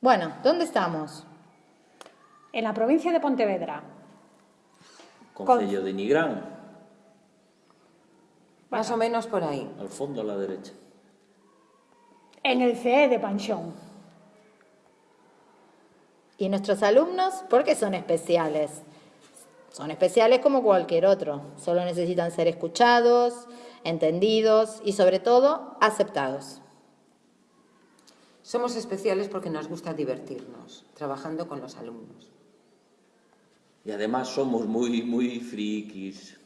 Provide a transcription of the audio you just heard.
Bueno, ¿dónde estamos? En la provincia de Pontevedra, Concello de Nigrán, Más o menos por ahí. al fondo a la derecha. en el CE de Panchón. ¿Y nuestros alumnos por qué son especiales? Son especiales como cualquier otro, solo necesitan ser escuchados, entendidos y sobre todo aceptados. Somos especiales porque nos gusta divertirnos, trabajando con los alumnos. Y además somos muy, muy frikis.